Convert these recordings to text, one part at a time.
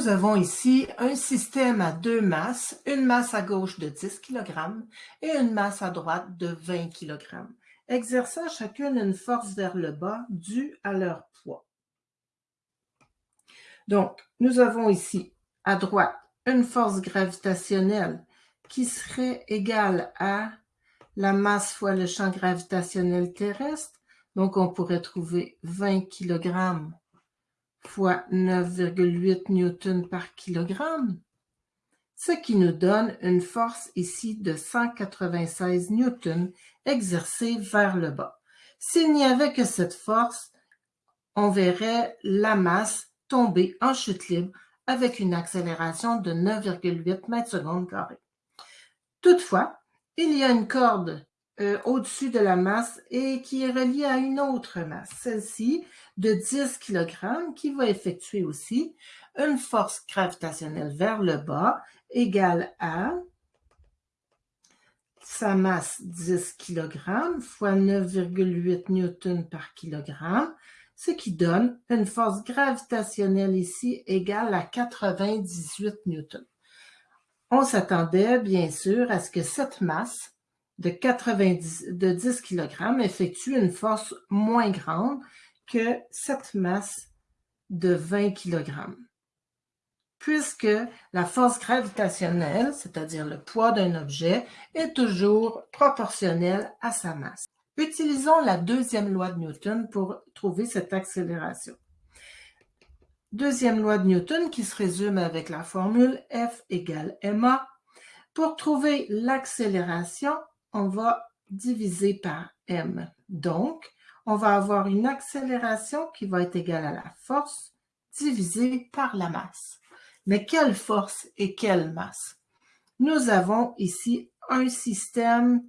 Nous avons ici un système à deux masses, une masse à gauche de 10 kg et une masse à droite de 20 kg, exerçant chacune une force vers le bas due à leur poids. Donc, nous avons ici à droite une force gravitationnelle qui serait égale à la masse fois le champ gravitationnel terrestre. Donc, on pourrait trouver 20 kg fois 9,8 newtons par kilogramme, ce qui nous donne une force ici de 196 newtons exercée vers le bas. S'il n'y avait que cette force, on verrait la masse tomber en chute libre avec une accélération de 9,8 mètres secondes carrés. Toutefois, il y a une corde euh, au-dessus de la masse et qui est reliée à une autre masse, celle-ci de 10 kg, qui va effectuer aussi une force gravitationnelle vers le bas égale à sa masse 10 kg fois 9,8 newtons par kilogramme, ce qui donne une force gravitationnelle ici égale à 98 newtons. On s'attendait bien sûr à ce que cette masse de, 90, de 10 kg effectue une force moins grande que cette masse de 20 kg. Puisque la force gravitationnelle, c'est-à-dire le poids d'un objet, est toujours proportionnelle à sa masse. Utilisons la deuxième loi de Newton pour trouver cette accélération. Deuxième loi de Newton qui se résume avec la formule F égale ma. Pour trouver l'accélération, on va diviser par m. Donc, on va avoir une accélération qui va être égale à la force divisée par la masse. Mais quelle force et quelle masse? Nous avons ici un système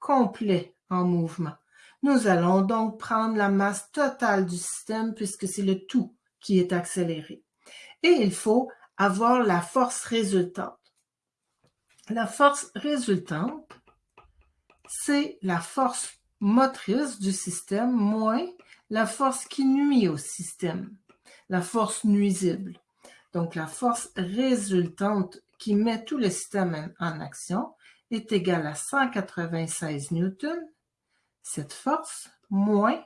complet en mouvement. Nous allons donc prendre la masse totale du système puisque c'est le tout qui est accéléré. Et il faut avoir la force résultante. La force résultante c'est la force motrice du système moins la force qui nuit au système, la force nuisible. Donc, la force résultante qui met tout le système en action est égale à 196 newtons, cette force, moins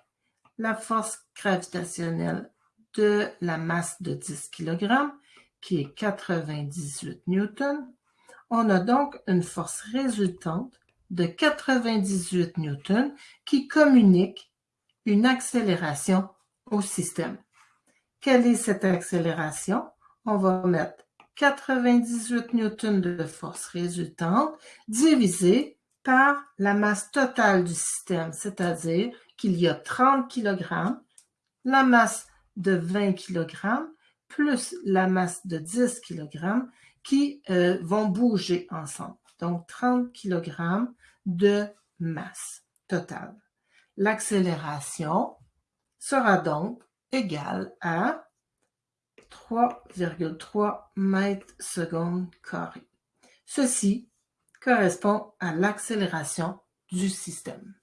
la force gravitationnelle de la masse de 10 kg, qui est 98 newtons. On a donc une force résultante de 98 newtons qui communique une accélération au système. Quelle est cette accélération? On va mettre 98 newtons de force résultante divisé par la masse totale du système, c'est-à-dire qu'il y a 30 kg, la masse de 20 kg plus la masse de 10 kg qui euh, vont bouger ensemble donc 30 kg de masse totale. L'accélération sera donc égale à 3,3 mètres secondes carrés. Ceci correspond à l'accélération du système.